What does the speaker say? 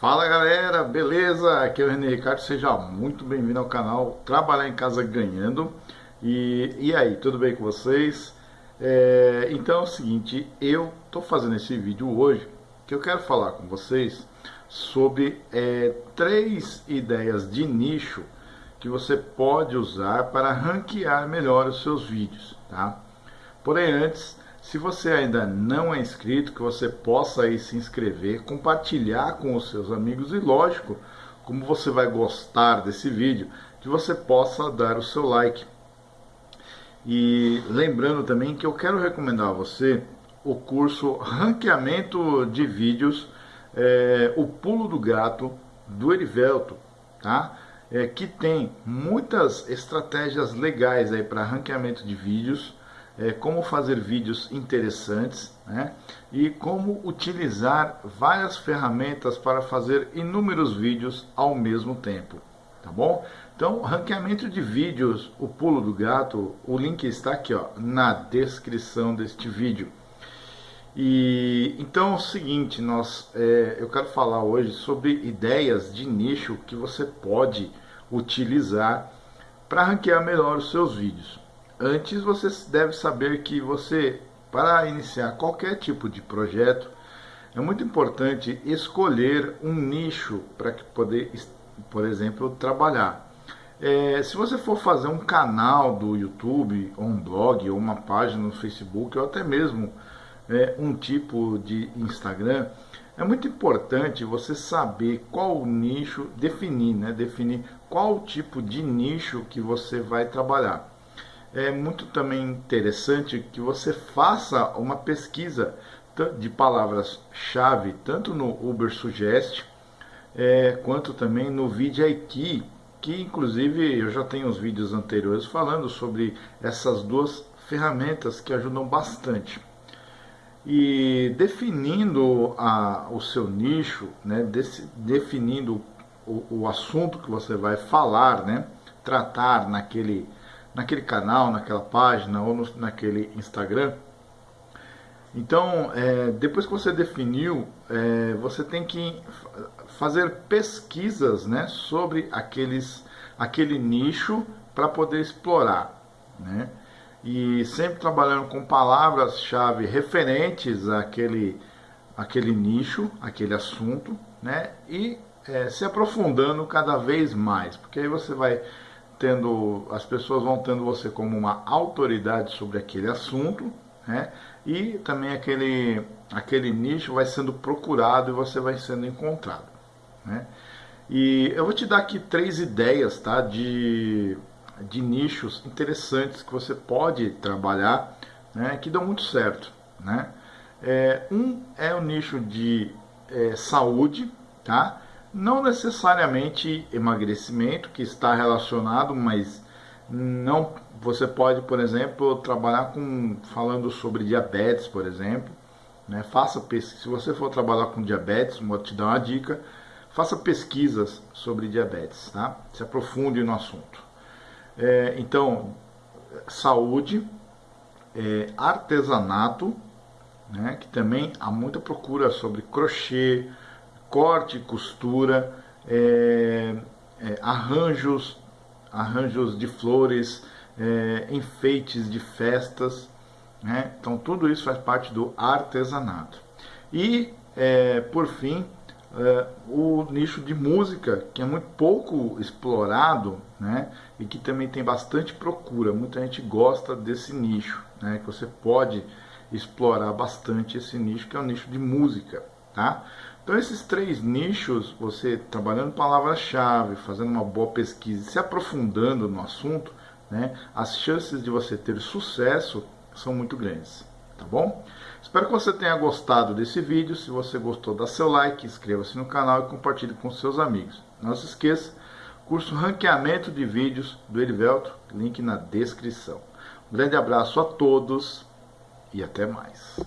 Fala galera, beleza? Aqui é o René Ricardo, seja muito bem-vindo ao canal Trabalhar em Casa Ganhando e, e aí, tudo bem com vocês? É, então é o seguinte, eu tô fazendo esse vídeo hoje que eu quero falar com vocês sobre é, três ideias de nicho que você pode usar para ranquear melhor os seus vídeos, tá? Porém, antes, se você ainda não é inscrito, que você possa aí se inscrever, compartilhar com os seus amigos e, lógico, como você vai gostar desse vídeo, que você possa dar o seu like. E lembrando também que eu quero recomendar a você o curso Ranqueamento de Vídeos, é, o Pulo do Gato, do Erivelto, tá? É, que tem muitas estratégias legais aí para ranqueamento de vídeos, é, como fazer vídeos interessantes né? e como utilizar várias ferramentas para fazer inúmeros vídeos ao mesmo tempo, tá bom? Então, ranqueamento de vídeos, o pulo do gato, o link está aqui ó, na descrição deste vídeo. E então é o seguinte, nós, é, eu quero falar hoje sobre ideias de nicho que você pode utilizar para ranquear melhor os seus vídeos. Antes você deve saber que você, para iniciar qualquer tipo de projeto, é muito importante escolher um nicho para que poder, por exemplo, trabalhar. É, se você for fazer um canal do YouTube, ou um blog, ou uma página no Facebook, ou até mesmo é, um tipo de Instagram, é muito importante você saber qual nicho, definir, né? Definir qual tipo de nicho que você vai trabalhar é muito também interessante que você faça uma pesquisa de palavras-chave, tanto no Uber Suggest, é, quanto também no VidIQ, que inclusive eu já tenho os vídeos anteriores falando sobre essas duas ferramentas que ajudam bastante. E definindo a, o seu nicho, né, desse, definindo o, o assunto que você vai falar, né, tratar naquele naquele canal, naquela página ou no, naquele Instagram. Então, é, depois que você definiu, é, você tem que fazer pesquisas né, sobre aqueles, aquele nicho para poder explorar. Né? E sempre trabalhando com palavras-chave referentes àquele, àquele nicho, aquele assunto, né? e é, se aprofundando cada vez mais, porque aí você vai tendo, as pessoas vão tendo você como uma autoridade sobre aquele assunto, né? E também aquele, aquele nicho vai sendo procurado e você vai sendo encontrado, né? E eu vou te dar aqui três ideias, tá? De, de nichos interessantes que você pode trabalhar, né? Que dão muito certo, né? É, um é o nicho de é, saúde, tá? Não necessariamente emagrecimento, que está relacionado, mas não você pode, por exemplo, trabalhar com falando sobre diabetes, por exemplo, né? Faça se você for trabalhar com diabetes, vou te dar uma dica, faça pesquisas sobre diabetes, tá? Se aprofunde no assunto. É, então, saúde, é, artesanato, né? Que também há muita procura sobre crochê, corte e costura, é, é, arranjos, arranjos de flores, é, enfeites de festas. Né? Então tudo isso faz parte do artesanato. E é, por fim, é, o nicho de música, que é muito pouco explorado né? e que também tem bastante procura. Muita gente gosta desse nicho, né? que você pode explorar bastante esse nicho, que é o nicho de música. Tá? Então esses três nichos, você trabalhando palavra-chave, fazendo uma boa pesquisa, se aprofundando no assunto, né, as chances de você ter sucesso são muito grandes, tá bom? Espero que você tenha gostado desse vídeo. Se você gostou, dá seu like, inscreva-se no canal e compartilhe com seus amigos. Não se esqueça, curso Ranqueamento de Vídeos do Erivelto, link na descrição. Um grande abraço a todos e até mais.